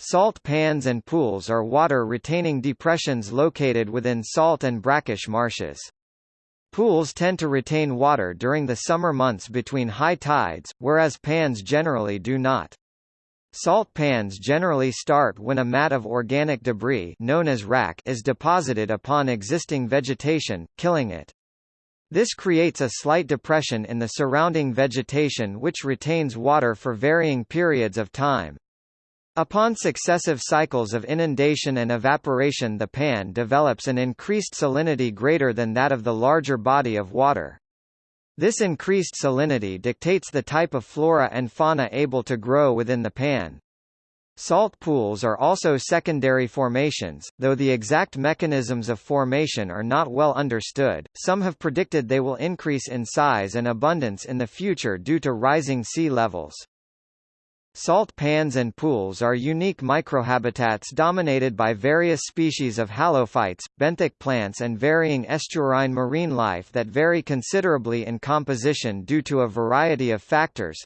Salt pans and pools are water-retaining depressions located within salt and brackish marshes. Pools tend to retain water during the summer months between high tides, whereas pans generally do not. Salt pans generally start when a mat of organic debris known as wrack is deposited upon existing vegetation, killing it. This creates a slight depression in the surrounding vegetation which retains water for varying periods of time. Upon successive cycles of inundation and evaporation the pan develops an increased salinity greater than that of the larger body of water. This increased salinity dictates the type of flora and fauna able to grow within the pan. Salt pools are also secondary formations, though the exact mechanisms of formation are not well understood. Some have predicted they will increase in size and abundance in the future due to rising sea levels. Salt pans and pools are unique microhabitats dominated by various species of halophytes, benthic plants and varying estuarine marine life that vary considerably in composition due to a variety of factors.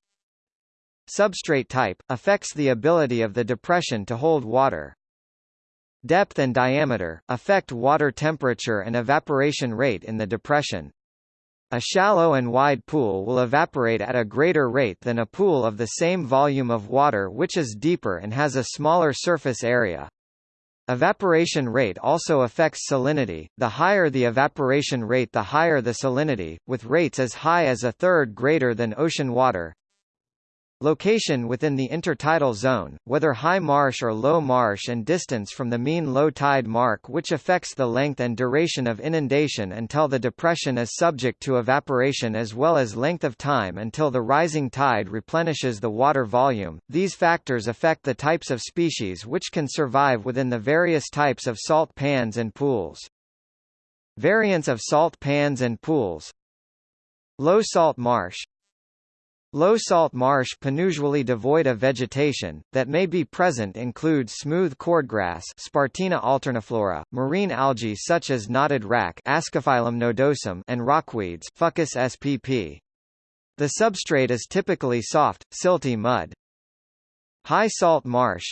Substrate type, affects the ability of the depression to hold water. Depth and diameter, affect water temperature and evaporation rate in the depression. A shallow and wide pool will evaporate at a greater rate than a pool of the same volume of water which is deeper and has a smaller surface area. Evaporation rate also affects salinity, the higher the evaporation rate the higher the salinity, with rates as high as a third greater than ocean water. Location within the intertidal zone, whether high marsh or low marsh and distance from the mean low tide mark which affects the length and duration of inundation until the depression is subject to evaporation as well as length of time until the rising tide replenishes the water volume. These factors affect the types of species which can survive within the various types of salt pans and pools. Variants of salt pans and pools Low salt marsh Low salt marsh usually devoid of vegetation, that may be present include smooth cordgrass Spartina alterniflora, marine algae such as knotted wrack Ascophyllum nodosum and rockweeds Fucus spp. The substrate is typically soft, silty mud. High salt marsh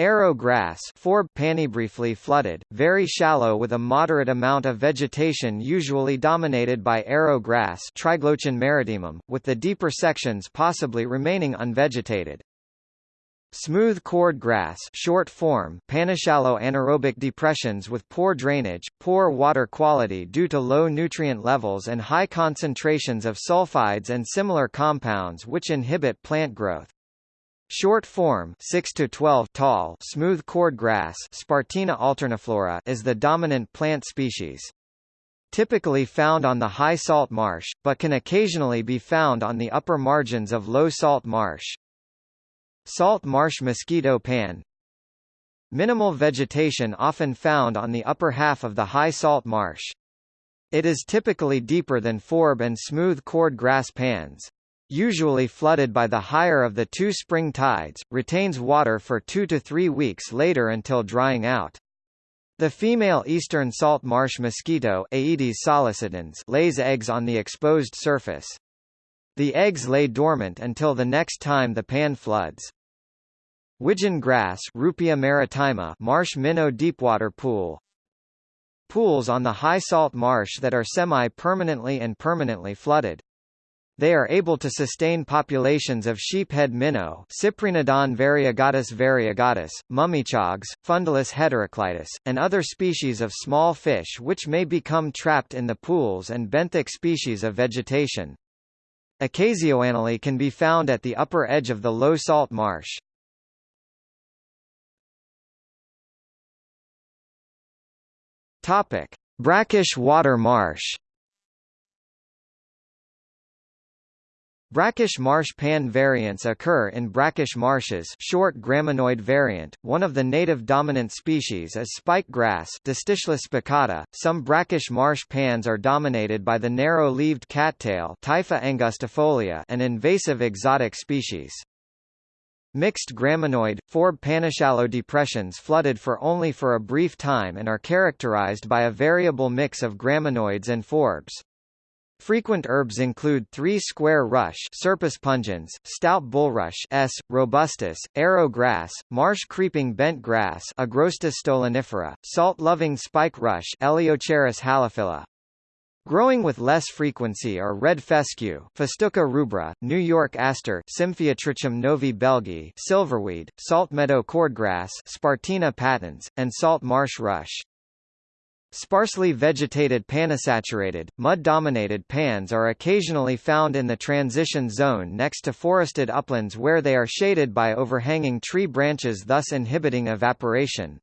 Arrow grass Forb briefly flooded, very shallow with a moderate amount of vegetation usually dominated by arrow grass Triglochin maritimum, with the deeper sections possibly remaining unvegetated. Smooth cord grass short form panishallow anaerobic depressions with poor drainage, poor water quality due to low nutrient levels and high concentrations of sulfides and similar compounds which inhibit plant growth. Short form 6 to 12 tall smooth cordgrass Spartina alterniflora is the dominant plant species. Typically found on the high salt marsh, but can occasionally be found on the upper margins of low salt marsh. Salt marsh mosquito pan Minimal vegetation often found on the upper half of the high salt marsh. It is typically deeper than forb and smooth cord grass pans usually flooded by the higher of the two spring tides, retains water for two to three weeks later until drying out. The female eastern salt marsh mosquito Aedes sollicitans lays eggs on the exposed surface. The eggs lay dormant until the next time the pan floods. Widgeon grass Ruppia maritima marsh minnow deepwater pool Pools on the high salt marsh that are semi-permanently and permanently flooded. They are able to sustain populations of sheephead minnow Cyprinodon variegatus variegatus, mummichogs, Fundulus heteroclitus, and other species of small fish which may become trapped in the pools and benthic species of vegetation. Occasionally can be found at the upper edge of the low salt marsh. Topic: Brackish water marsh. Brackish marsh pan variants occur in brackish marshes short graminoid variant, one of the native dominant species is spikegrass spicata. .Some brackish marsh pans are dominated by the narrow-leaved cattail Typha angustifolia an invasive exotic species. Mixed graminoid, forb panishallow depressions flooded for only for a brief time and are characterized by a variable mix of graminoids and forbs. Frequent herbs include three square rush Scirpus pungens, stout bulrush S. robustus, arrow grass, marsh creeping bent grass Agrostis stolonifera, salt-loving spike rush Eleocharis halophila. Growing with less frequency are red fescue Festuca rubra, New York aster Symphyotrichum novi belgii silverweed, salt meadow cordgrass Spartina patens, and salt marsh rush. Sparsely vegetated panisaturated, mud-dominated pans are occasionally found in the transition zone next to forested uplands where they are shaded by overhanging tree branches thus inhibiting evaporation.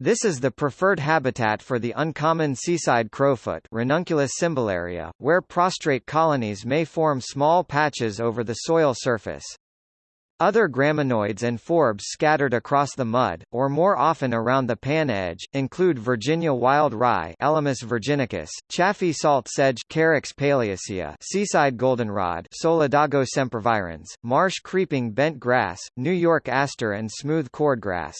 This is the preferred habitat for the uncommon seaside crowfoot Ranunculus cymbalaria, where prostrate colonies may form small patches over the soil surface. Other graminoids and forbs scattered across the mud, or more often around the pan edge, include Virginia wild rye Elymus virginicus, chaffy salt sedge Carex paleacea, seaside goldenrod Solidago sempervirens, marsh creeping bent grass, New York aster and smooth cordgrass.